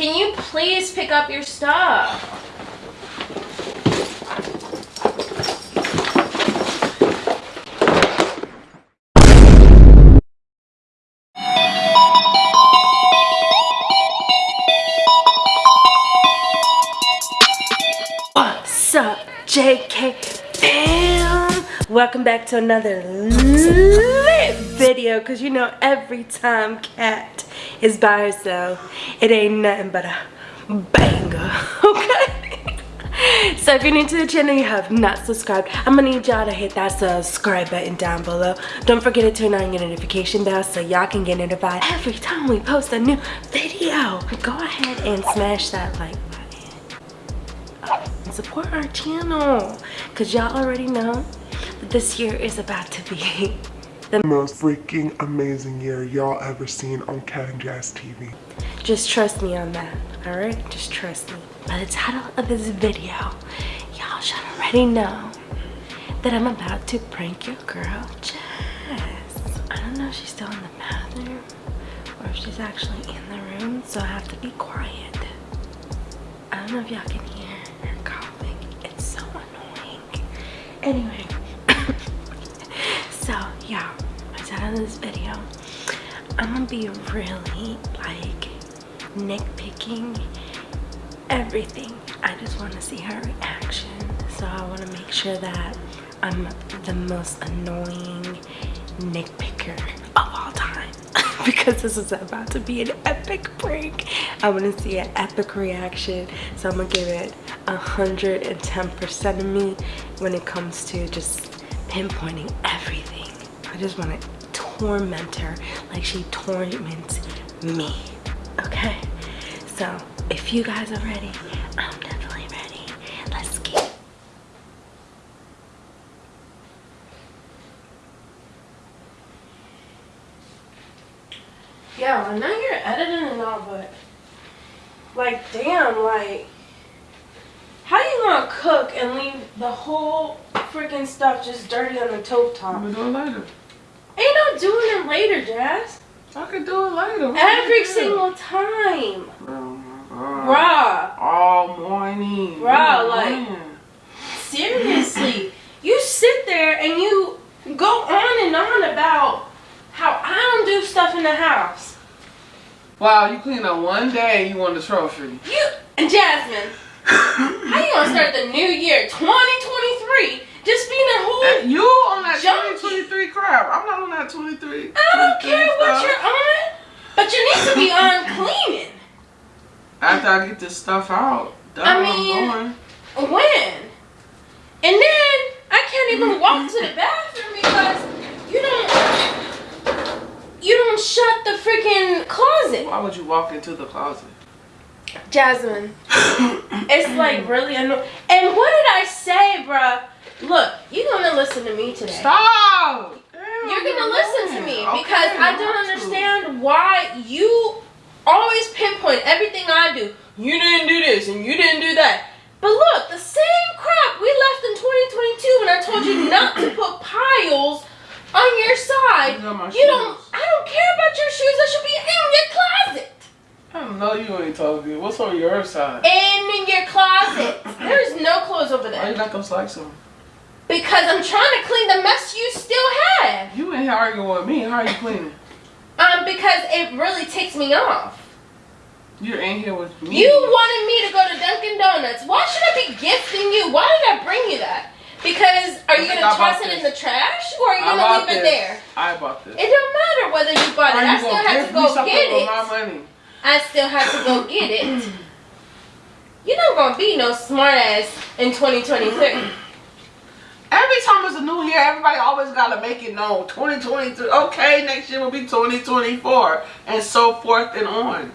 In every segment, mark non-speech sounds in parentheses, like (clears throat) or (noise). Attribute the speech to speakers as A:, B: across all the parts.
A: Can you please pick up your stuff? What's up, JK Bam? Welcome back to another video because you know every time Cat is by herself, it ain't nothing but a banger, (laughs) okay? So if you're new to the channel, you have not subscribed, I'm gonna need y'all to hit that subscribe button down below. Don't forget to turn on your notification bell so y'all can get notified every time we post a new video. Go ahead and smash that like button. and support our channel because y'all already know that this year is about to be (laughs)
B: the most freaking amazing year y'all ever seen on Cat and Jazz TV.
A: Just trust me on that, alright? Just trust me. By the title of this video, y'all should already know that I'm about to prank your girl, Jess. I don't know if she's still in the bathroom or if she's actually in the room, so I have to be quiet. I don't know if y'all can hear her coughing. It's so annoying. Anyway, (coughs) so yeah, I said in this video, I'm gonna be really like nitpicking everything. I just want to see her reaction. So I want to make sure that I'm the most annoying nitpicker of all time. (laughs) because this is about to be an epic prank. I want to see an epic reaction. So I'm to give it 110% of me when it comes to just pinpointing everything. I just want to torment her like she torments me. Okay? So if you guys are ready, I'm definitely ready. Let's get Yo, I know you're editing and all, but like, damn, like, how you gonna cook and leave the whole freaking stuff just dirty on the top top?
B: I'm gonna do it later.
A: Ain't no doing it later, Jazz.
B: I could do it later.
A: Every single time. Bruh.
B: All morning.
A: Bruh, like, seriously. you sit there and you go on and on about how I don't do stuff in the house.
B: Wow, you clean up one day and you won the trophy.
A: You, and Jasmine, how you gonna start the new year, 2023, just being a whole
B: And you on that
A: junkie.
B: 2023 crap. I'm not on that 23.
A: I don't
B: 23
A: care what you're on, but you need to be on cleaning.
B: After I get this stuff out, that's
A: I mean-
B: I'm.
A: When? And then I can't even walk to the bathroom because you don't you don't shut the freaking closet.
B: Why would you walk into the closet?
A: Jasmine, (coughs) it's like really annoying. And what did I say, bruh? Look, you're gonna listen to me today.
B: Stop!
A: You're gonna listen to me because I don't understand why you always pinpoint everything I do. You didn't do this and you didn't do that. But look, the same crap we left in 2022 when I told you (coughs) not to put piles on your side.
B: These are my
A: You don't. I don't care about your shoes. They should be in your closet.
B: I know you ain't talking. What's on your side?
A: In your closet. (coughs) There's no clothes over there.
B: Why you got those likes on?
A: Because I'm trying to clean the mess you still have.
B: You ain't arguing with me. How are you cleaning?
A: Um, because it really takes me off.
B: You're in here with me.
A: You wanted me to go to Dunkin' Donuts. Why should I be gifting you? Why did I bring you that? Because are you gonna toss it in the trash or are you gonna leave it there?
B: I bought this.
A: It don't matter whether you bought it.
B: How
A: I still
B: gift
A: to go get it.
B: my money?
A: I still had to go get it. (clears throat) You're not gonna be no smart ass in 2023.
B: Every time it's a new year, everybody always gotta make it known. 2023. Okay, next year will be 2024, and so forth and on.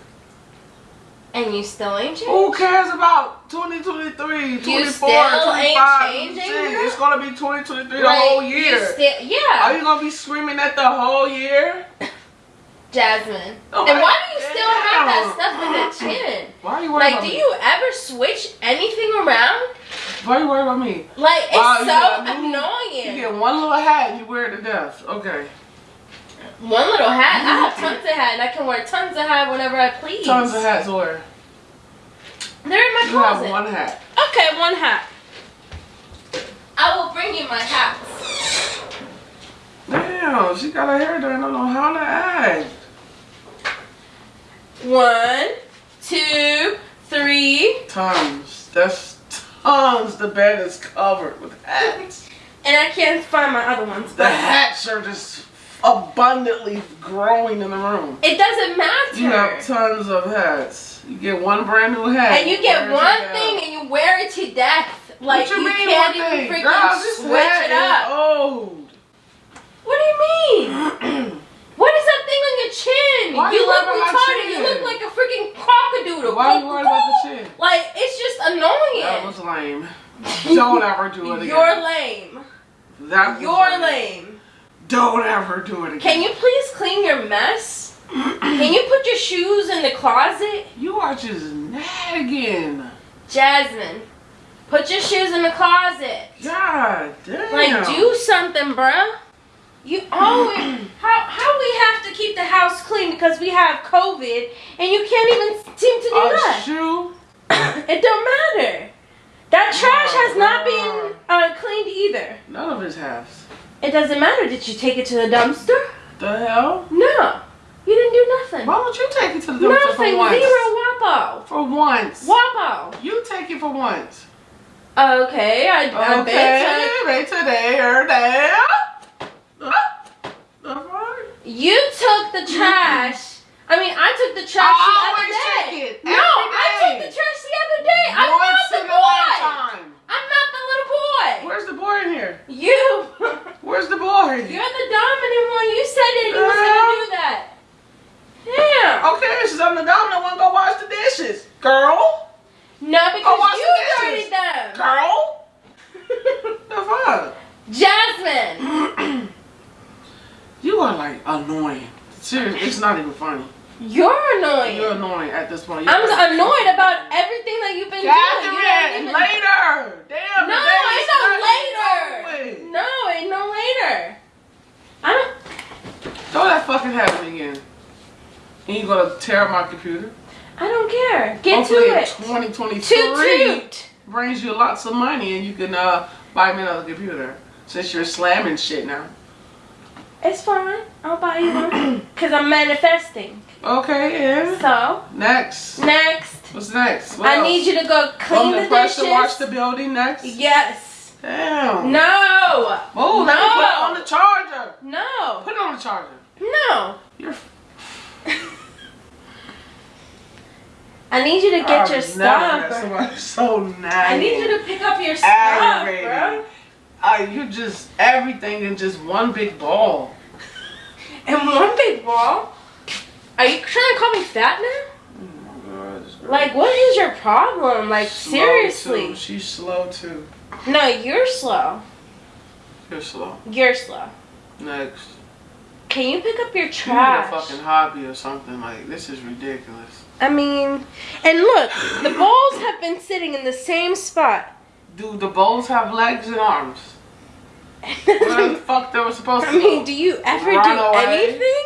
A: And you still ain't changed?
B: Who cares about 2023, 24,
A: still ain't
B: 25?
A: changing,
B: It's gonna be 2023 the
A: Like,
B: whole year.
A: still- yeah.
B: Are you gonna be screaming at the whole year? (laughs)
A: Jasmine.
B: Oh,
A: and why do you still have that stuff in the chin?
B: Why are you
A: Like,
B: about
A: do
B: me?
A: you ever switch anything around?
B: Why are you worried about me?
A: Like, it's
B: Wow,
A: so
B: got a You
A: annoying.
B: get one little hat and you wear it to death. Okay.
A: One little hat. I have tons of hat, and I can wear tons of hat whenever I please.
B: Tons of hats to wear.
A: They're in my
B: You
A: closet.
B: have one hat.
A: Okay, one hat. I will bring you my hats.
B: Damn, she got her hair done. I don't know how to act.
A: One, two, three,
B: Tons. That's tons. The bed is covered with hats.
A: and I can't find my other ones.
B: The hats are just abundantly growing in the room.
A: it doesn't matter.
B: You have tons of hats. You get one brand new hat.
A: and you get one thing and you wear it to death. Like
B: you, mean
A: can't even freaking
B: Girl,
A: switch it up.
B: old.
A: What do you mean? (clears throat) what is that thing on your chin?
B: Why
A: you
B: you
A: look retarded. You look like a freaking crocodile.
B: Why do you worried about the chin?
A: Like it's just annoying.
B: That was lame. (laughs) Don't ever do it again.
A: You're lame.
B: That
A: You're lame.
B: Don't ever do it again.
A: Can you please clean your mess? Can you put your shoes in the closet?
B: You are just nagging.
A: Jasmine, put your shoes in the closet.
B: God damn.
A: Like, do something, bruh. You always how how we have to keep the house clean because we have COVID and you can't even seem to do
B: a
A: that.
B: True. (coughs)
A: It don't matter. That trash
B: Oh,
A: has not been uh, cleaned either.
B: None of his has.
A: It doesn't matter. Did you take it to the dumpster?
B: The hell?
A: No, you didn't do nothing.
B: Why don't you take it to the dumpster
A: Nothing.
B: for once?
A: Zero wapo.
B: For once.
A: Wapo.
B: You take it for once.
A: Okay, I, I
B: Okay.
A: bet
B: Maybe today or day.
A: You took the trash. I mean, I took the trash
B: I
A: the other day. no,
B: every
A: I took the trash the other day. I'm not the boy. I'm not the little boy.
B: Where's the boy in here?
A: You. (laughs)
B: Where's the boy?
A: You're the dominant one. You said it. you was
B: Girl.
A: gonna do that. Yeah.
B: Okay, since I'm the dominant one, go wash the dishes. Girl?
A: No, because you
B: the
A: dirtied them.
B: Girl? The fuck?
A: Jasmine,
B: You are like annoying. Seriously, it's not even funny.
A: you're annoying.
B: You're annoying at this point. You're
A: I'm
B: like-
A: annoyed about everything that you've been doing.
B: Catherine,
A: even-
B: later. Damn.
A: No, it's not later. No, ain't no later. I don't.
B: Throw that fucking me again. And you gonna tear up my computer.
A: I don't care. Get
B: Hopefully
A: to it.
B: 2023
A: Toot toot.
B: brings you lots of money and you can uh, buy me another computer. Since you're slamming shit now.
A: It's fine. I'll buy you one. Cause I'm manifesting.
B: Okay, and
A: So
B: next.
A: next,
B: What's next? What
A: I
B: else?
A: need you to go clean
B: From
A: the, dishes.
B: wash the building next.
A: yes.
B: Damn.
A: No.
B: Oh, me put it on the charger.
A: No.
B: Put it on the charger.
A: No.
B: You're.
A: I need you to get
B: I've
A: your stuff. (laughs)
B: so nagging.
A: I need you to pick up your stuff, bro.
B: Uh, you just everything in just one big ball.
A: And one big ball. Are you trying to call me fat now?
B: Oh God,
A: Like, what is your problem? Like,
B: slow
A: seriously.
B: too. She's slow too.
A: No, you're slow.
B: You're slow.
A: You're slow.
B: Next.
A: Can you pick up your
B: You need a fucking hobby or something. Like this is ridiculous.
A: I mean, and look, the bowls have been sitting in the same spot.
B: Dude, the bowls have legs and arms? Where the (laughs) fuck they were supposed to
A: I mean, do you ever
B: Run
A: do
B: away?
A: anything?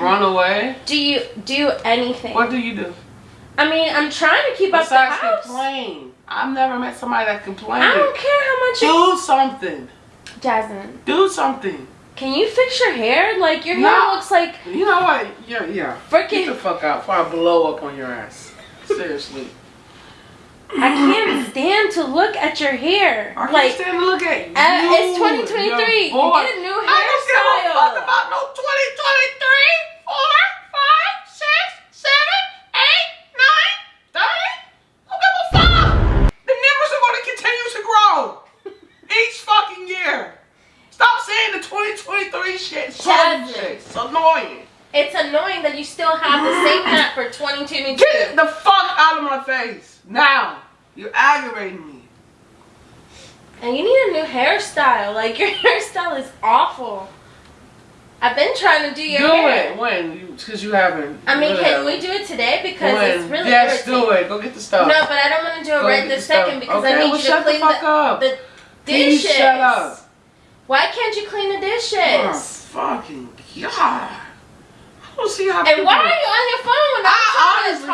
B: Run away?
A: Do you do anything?
B: What do you do?
A: I mean, I'm trying to keep up the
B: Besides
A: house.
B: complain. I've never met somebody that complains.
A: I don't care how much you.
B: Do something.
A: Jasmine,
B: Do something.
A: can you fix your hair? Like your hair
B: No.
A: looks like
B: You know what? Yeah, yeah. Get the
A: freaking.
B: fuck out before I blow up on your ass. Seriously.
A: I can't stand to look at your hair.
B: I can't
A: like
B: stand to look at you.
A: uh, it's 2023.
B: your
A: Get a new hairstyle.
B: I don't give a fuck about no 2023, 4, 5, 6, 7, 8, 9, 30. Don't give a fuck. The numbers are going to continue to grow each fucking year. Stop saying the 2023 shit. So It's annoying.
A: It's annoying that you still have the same (laughs) hat for 2022.
B: Get the fuck out of my face now. You're aggravating me.
A: And you need a new hairstyle. Like (laughs) your hairstyle is awful. I've been trying to do your
B: do
A: hair.
B: it when? Because you, haven't.
A: I mean, can we do it today? Because
B: When?
A: it's really
B: yes,
A: irritating.
B: do it. Go get the stuff.
A: No, but I don't want to do it
B: Go
A: right this second because
B: okay,
A: I need
B: well,
A: you to clean
B: the
A: the,
B: up.
A: the
B: Please
A: dishes.
B: shut up.
A: Why can't you clean the dishes?
B: Oh, fucking god. Don't see how
A: and
B: people-
A: why are you on your phone?
B: I honestly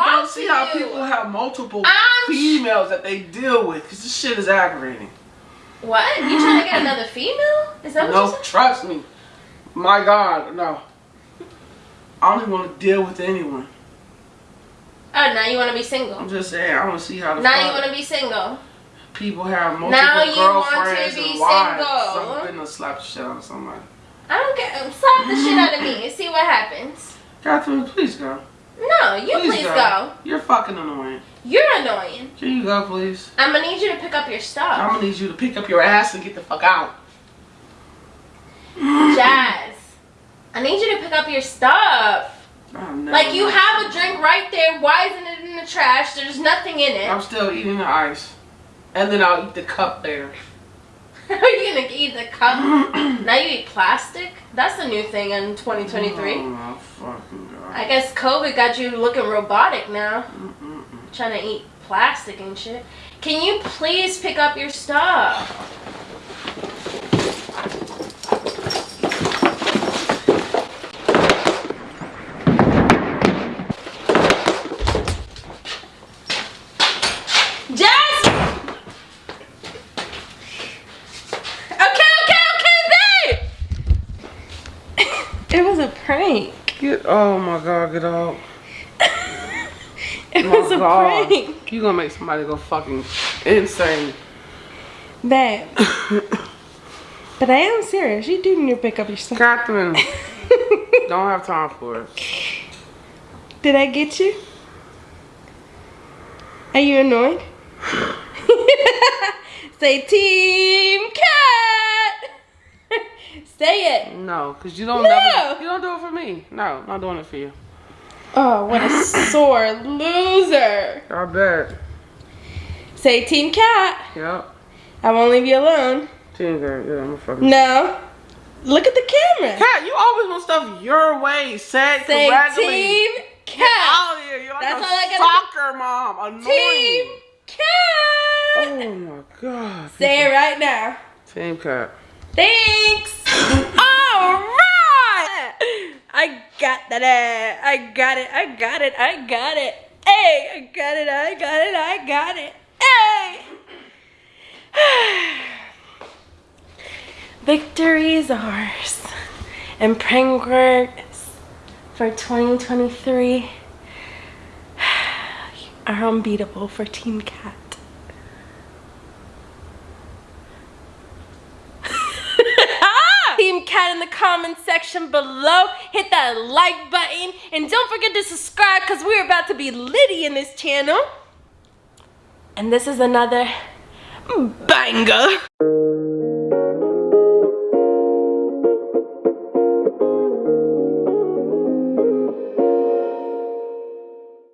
B: don't see how multiple
C: I'm-
B: females that they deal with because this shit is aggravating.
C: What? You trying to get (clears throat) another female? Is that what
B: No,
C: you said?
B: trust me. My God, no. I don't even want to deal with anyone.
C: Oh, now you want to be single.
B: I'm just saying, I want to see how the
C: Now you want to be single.
B: people have multiple
C: Now you want to be
B: and wives.
C: single.
B: So I'm gonna slap the shit out of somebody.
C: I don't care. Slap the shit out of me and see what happens.
B: Catherine, please go.
C: No, you please, go.
B: You're fucking annoying.
C: You're annoying.
B: Can you go, please?
C: I'm gonna need you to pick up your stuff.
B: I'm gonna need you to pick up your ass and get the fuck out.
C: Jazz. I need you to pick up your stuff. Like you have a drink right there. Why isn't it in the trash? There's nothing in it.
B: I'm still eating the ice. And then I'll eat the cup there. (laughs)
C: Are you gonna eat the cup? (clears throat) now you eat plastic? That's the new thing in 2023.
B: Oh god.
C: I guess COVID got you looking robotic now.
B: Mm-mm-mm.
C: Trying to eat plastic and shit. Can you please pick up your stuff? Jess! Okay, okay, okay, babe! it was a prank.
B: Get oh my god, get out.
C: It
B: Oh
C: was a
B: god.
C: prank.
B: You gonna make somebody go fucking insane.
A: Babe. (laughs) but I am serious. You do need to pick up your stuff.
B: Catherine, (laughs) don't have time for it.
A: Did I get you? Are you annoyed? (sighs) (laughs) Say Team Cat! Say it.
B: No, cause you don't
A: No.
B: never you don't do it for me. No, I'm not doing it for you.
A: Oh, what a sore loser.
B: I bet.
A: Say Team Cat.
B: Yep.
A: I won't leave you alone.
B: Team girl, yeah, I'm a fucking
A: No. Look at the camera.
B: Cat, you always want stuff your way. Said
A: Say
B: correctly.
A: Team
B: Get
A: Cat.
B: out of here. You're like
A: That's
B: a
A: all I
B: soccer mom. Annoying.
A: Team Cat.
B: Oh my god.
A: Say it right now.
B: Team cat.
A: Thanks. All right. I got that. Eh. I got it. I got it. I got it. Hey, I got it. I got it. I got it. Hey. (sighs) Victory is ours. And words for 2023 are (sighs) unbeatable for Team Cat. Team In the comment section below. Hit that like button. And don't forget to subscribe because we're about to be litty in this channel. And this is another banger.